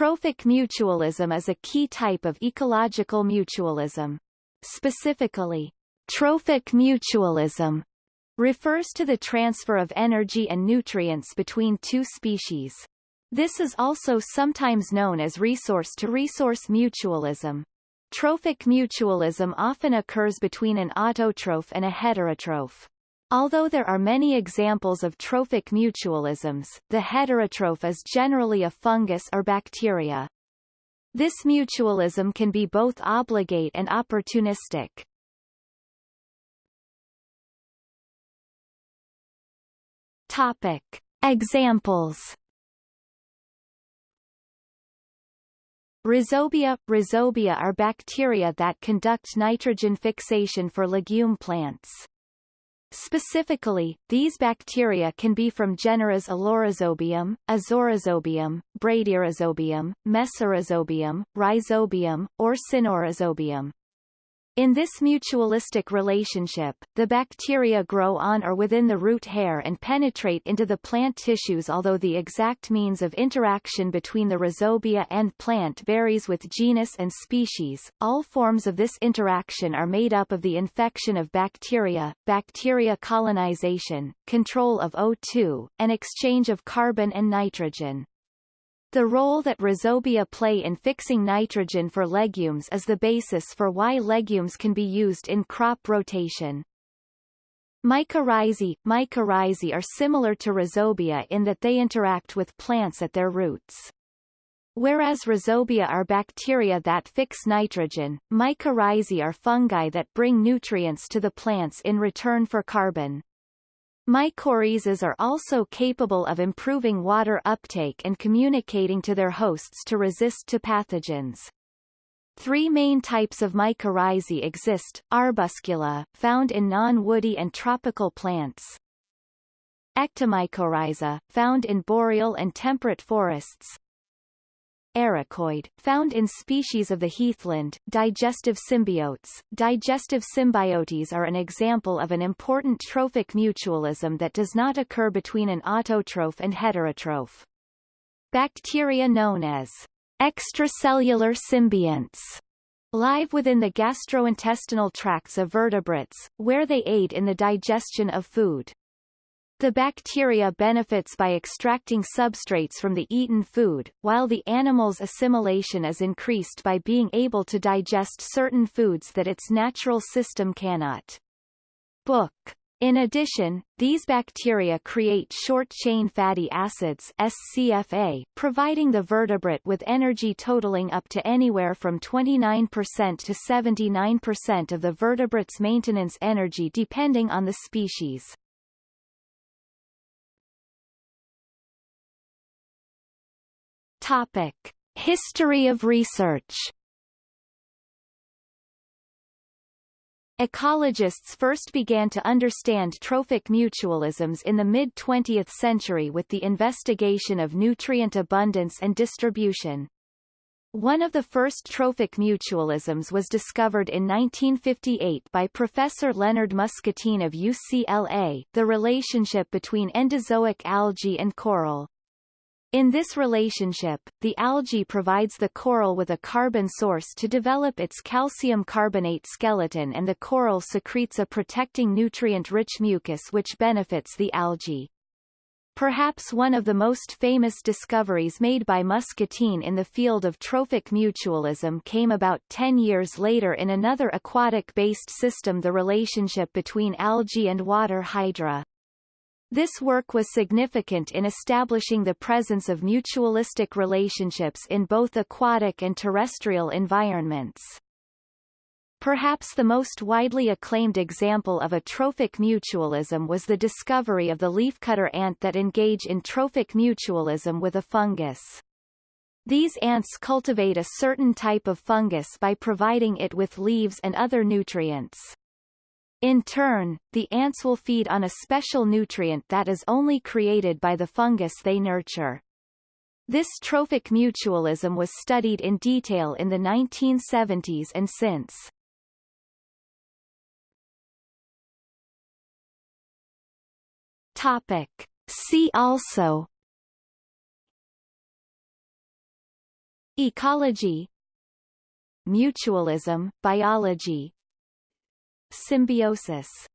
Trophic mutualism is a key type of ecological mutualism. Specifically, trophic mutualism refers to the transfer of energy and nutrients between two species. This is also sometimes known as resource-to-resource -resource mutualism. Trophic mutualism often occurs between an autotroph and a heterotroph. Although there are many examples of trophic mutualisms, the heterotroph is generally a fungus or bacteria. This mutualism can be both obligate and opportunistic. Topic. Examples Rhizobia – Rhizobia are bacteria that conduct nitrogen fixation for legume plants. Specifically, these bacteria can be from generas Allorhizobium, Azorhizobium, Bradyrhizobium, Mesorhizobium, Rhizobium, or Sinorhizobium. In this mutualistic relationship, the bacteria grow on or within the root hair and penetrate into the plant tissues although the exact means of interaction between the rhizobia and plant varies with genus and species. All forms of this interaction are made up of the infection of bacteria, bacteria colonization, control of O2, and exchange of carbon and nitrogen. The role that rhizobia play in fixing nitrogen for legumes is the basis for why legumes can be used in crop rotation. Mycorrhizae Mycorrhizae are similar to rhizobia in that they interact with plants at their roots. Whereas rhizobia are bacteria that fix nitrogen, mycorrhizae are fungi that bring nutrients to the plants in return for carbon. Mycorrhizas are also capable of improving water uptake and communicating to their hosts to resist to pathogens. Three main types of mycorrhizae exist, arbuscula, found in non-woody and tropical plants. Ectomycorrhiza, found in boreal and temperate forests, Ericoid, found in species of the heathland, digestive symbiotes. Digestive symbiotes are an example of an important trophic mutualism that does not occur between an autotroph and heterotroph. Bacteria known as extracellular symbionts live within the gastrointestinal tracts of vertebrates, where they aid in the digestion of food. The bacteria benefits by extracting substrates from the eaten food, while the animal's assimilation is increased by being able to digest certain foods that its natural system cannot. Book. In addition, these bacteria create short-chain fatty acids SCFA, providing the vertebrate with energy totaling up to anywhere from 29% to 79% of the vertebrate's maintenance energy depending on the species. Topic. History of research Ecologists first began to understand trophic mutualisms in the mid-20th century with the investigation of nutrient abundance and distribution. One of the first trophic mutualisms was discovered in 1958 by Professor Leonard Muscatine of UCLA, the relationship between endozoic algae and coral. In this relationship, the algae provides the coral with a carbon source to develop its calcium carbonate skeleton and the coral secretes a protecting nutrient-rich mucus which benefits the algae. Perhaps one of the most famous discoveries made by Muscatine in the field of trophic mutualism came about 10 years later in another aquatic-based system the relationship between algae and water hydra. This work was significant in establishing the presence of mutualistic relationships in both aquatic and terrestrial environments. Perhaps the most widely acclaimed example of a trophic mutualism was the discovery of the leafcutter ant that engage in trophic mutualism with a fungus. These ants cultivate a certain type of fungus by providing it with leaves and other nutrients. In turn, the ants will feed on a special nutrient that is only created by the fungus they nurture. This trophic mutualism was studied in detail in the 1970s and since. Topic. See also Ecology Mutualism, biology Symbiosis